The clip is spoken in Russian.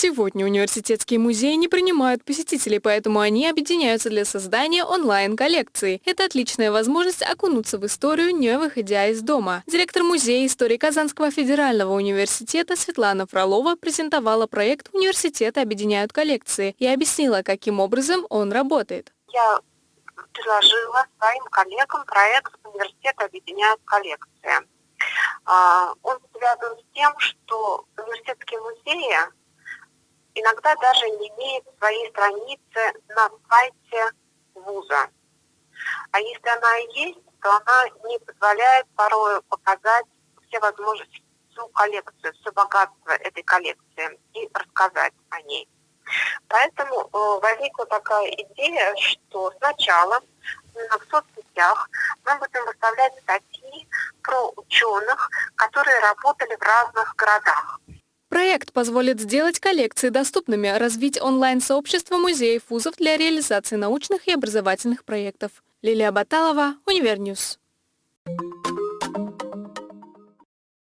Сегодня университетские музеи не принимают посетителей, поэтому они объединяются для создания онлайн-коллекции. Это отличная возможность окунуться в историю, не выходя из дома. Директор музея истории Казанского федерального университета Светлана Фролова презентовала проект «Университеты объединяют коллекции» и объяснила, каким образом он работает. Я предложила своим коллегам проект «Университеты объединяют коллекции». А, он связан с тем, что университетские музеи иногда даже не имеет своей страницы на сайте вуза. А если она и есть, то она не позволяет порой показать все возможности, всю коллекцию, все богатство этой коллекции и рассказать о ней. Поэтому э, возникла такая идея, что сначала в соцсетях мы будем выставлять статьи про ученых, которые работали в разных городах. Проект позволит сделать коллекции доступными, развить онлайн-сообщество музеев вузов для реализации научных и образовательных проектов. Лилия Баталова, Univer News.